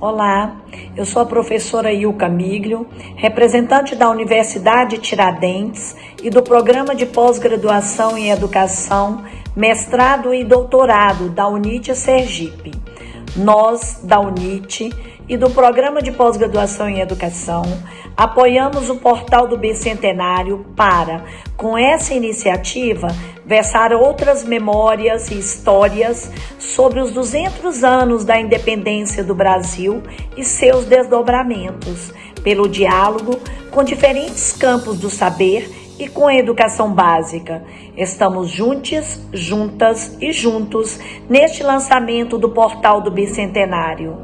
Olá, eu sou a professora Ilka Miglio, representante da Universidade Tiradentes e do Programa de Pós-Graduação em Educação, Mestrado e Doutorado da UNIT Sergipe. Nós, da UNIT e do Programa de Pós-Graduação em Educação, apoiamos o portal do Bicentenário para, com essa iniciativa, versar outras memórias e histórias sobre os 200 anos da independência do Brasil e seus desdobramentos, pelo diálogo com diferentes campos do saber e com a educação básica. Estamos juntos, juntas e juntos neste lançamento do portal do Bicentenário.